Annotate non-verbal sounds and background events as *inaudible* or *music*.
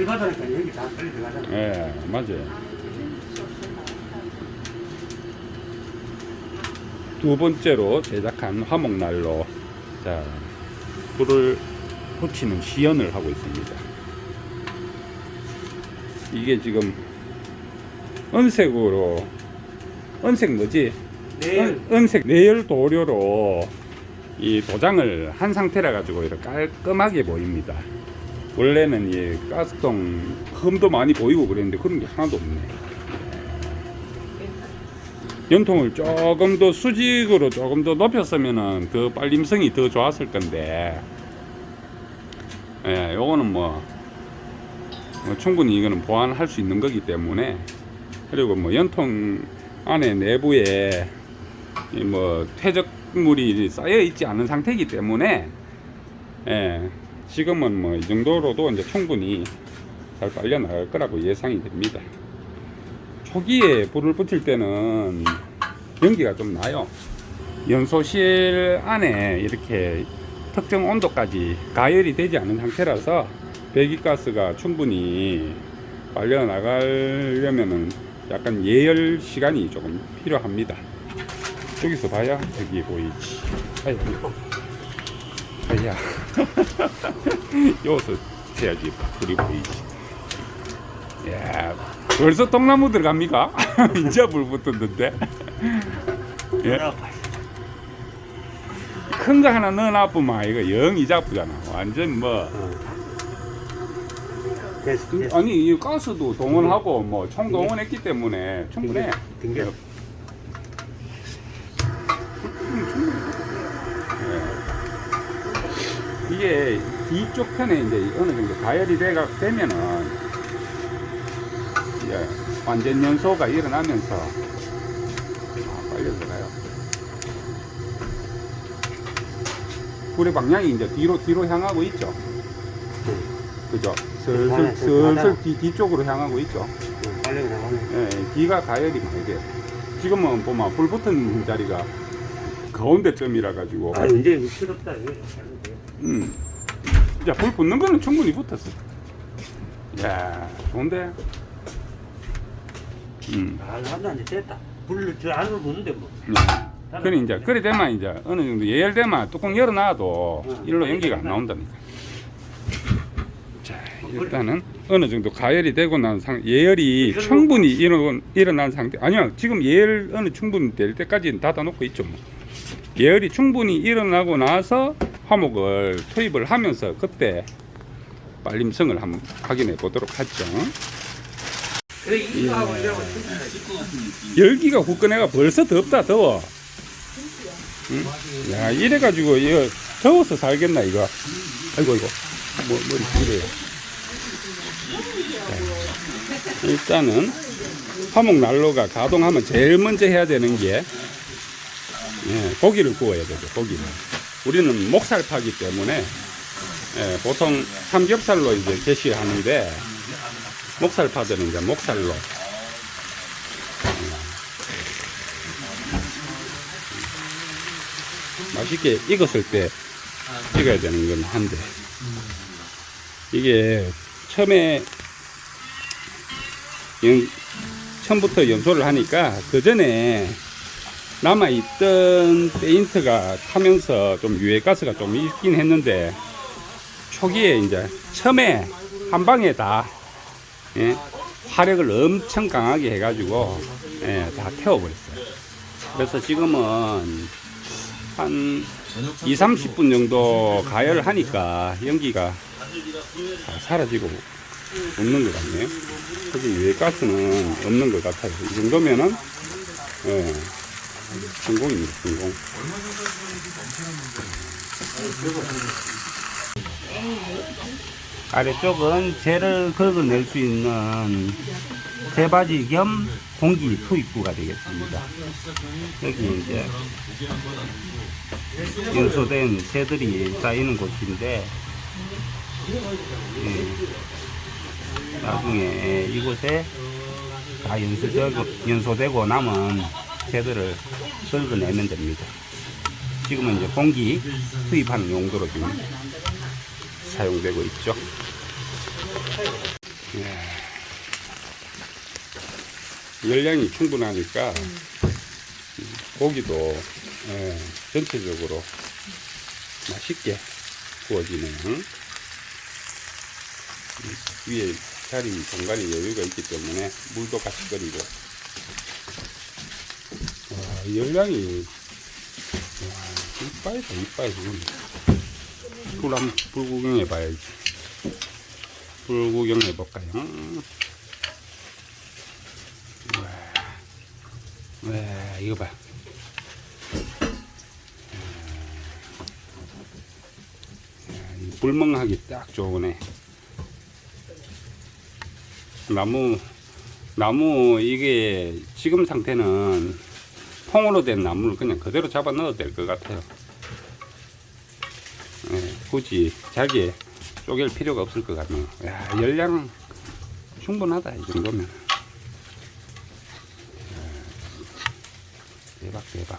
물 받으니까 여기 다 빨리 들어가잖아. 예, 맞아요. 두 번째로 제작한 화목난로. 자, 불을 붙이는 시연을 하고 있습니다. 이게 지금 은색으로, 은색 뭐지? 네. 은, 은색 내열 도료로 이 도장을 한 상태라 가지고 이렇게 깔끔하게 보입니다. 원래는 이 가스통 흠도 많이 보이고 그랬는데 그런 게 하나도 없네. 연통을 조금 더 수직으로 조금 더 높였으면은 그 빨림성이 더 좋았을 건데, 예, 요거는 뭐, 뭐 충분히 이거는 보완할 수 있는 거기 때문에. 그리고 뭐 연통 안에 내부에 이뭐 퇴적물이 쌓여 있지 않은 상태이기 때문에. 예, 지금은 뭐 이 정도로도 이제 충분히 잘 빨려 나갈 거라고 예상이 됩니다. 초기에 불을 붙일 때는 연기가 좀 나요. 연소실 안에 이렇게 특정 온도까지 가열이 되지 않은 상태라서 배기가스가 충분히 빨려 나가려면은 약간 예열 시간이 조금 필요합니다. 저기서 봐야 저기 보이지. 아야, 아 야. 여기서 해야지 불이 보이지. 야, 벌써 통나무 들어갑니까? *laughs* 이제 불 붙었는데. 예? 큰거 하나 넣어놔보면 이거 영 이자쁘잖아. 완전 뭐. 아니, 이 가스도 동원하고 뭐 총 동원했기 때문에 충분해. 이게 뒤쪽 편에 이제 어느 정도 가열이 되가, 되면은 이제 완전 연소가 일어나면서 아, 빨리 들어가요. 불의 방향이 이제 뒤로 뒤로 향하고 있죠. 그죠? 슬슬 슬슬. 뒤, 뒤쪽으로 향하고 있죠. 응, 빨리 나가네. 예, 뒤가 가열이 많이 돼요. 지금은 보면 불 붙은 자리가 가운데쯤이라 가지고 아, 이제 시럽다. 이거. 음. 야, 불 붙는 거는 충분히 붙었어. 야, 좋은데? 음. 아, 나도 이제 됐다. 불을 저 안으로 부는데 뭐. 음. 그래, 이제, 그래 되면 이제 어느 정도 예열되면 뚜껑 열어놔도 응. 일로 연기가 안 나온다니까. 자, 일단은 어느 정도 가열이 되고 난 상, 예열이 충분히 일어, 일어난 상태. 아니요, 지금 예열 어느 충분히 될 때까지는 닫아놓고 있죠. 뭐. 예열이 충분히 일어나고 나서 화목을 투입을 하면서 그때 빨림성을 한번 확인해 보도록 하죠. 열기가 후끈해가 벌써 덥다 더워. 응? 야 이래 가지고 이거 더워서 살겠나 이거. 아이고 이거 뭐 머리 길어요. 자, 일단은 화목 난로가 가동하면 제일 먼저 해야 되는 게 예, 고기를 구워야 되죠 고기를. 우리는 목살 파기 때문에 예, 보통 삼겹살로 이제 게시하는데 목살 파들은 이제 목살로. 맛있게 익었을 때 찍어야 되는 건 한데. 이게 처음에 연, 처음부터 연소를 하니까 그 전에 남아있던 페인트가 타면서 좀 유해가스가 좀 있긴 했는데 초기에 이제 처음에 한 방에 다 예, 화력을 엄청 강하게 해가지고 예, 다 태워버렸어요. 그래서 지금은 한 2, 30분 정도 가열을 하니까 연기가 다 사라지고 없는 것 같네요. 그래서 유해가스는 없는 것 같아요. 이 정도면은 예, 성공입니다. 성공. 아래쪽은 재를 긁어낼 수 있는 재바지 겸 공기 투입구가 되겠습니다. 여기 이제 연소된 새들이 쌓이는 곳인데 예, 나중에 이곳에 다 연소되고, 연소되고 남은 새들을 긁어내면 됩니다. 지금은 이제 공기 투입하는 용도로 지금 사용되고 있죠. 열량이 충분하니까 고기도 예, 전체적으로 맛있게 구워지네요. 음, 위에 자리 공간이 여유가 있기 때문에 물도 같이 끓이고 와, 열량이 와, 이빨이다 이빨 지금 불 한번 불 구경해 봐야지 불 구경해 볼까요? 와, 와 이거 봐. 불멍하기 딱 좋으네. 나무, 나무, 이게 지금 상태는 통으로 된 나무를 그냥 그대로 잡아 넣어도 될 것 같아요. 예, 굳이 잘게 쪼갤 필요가 없을 것 같네요. 야, 열량 충분하다, 이 정도면. 대박, 대박.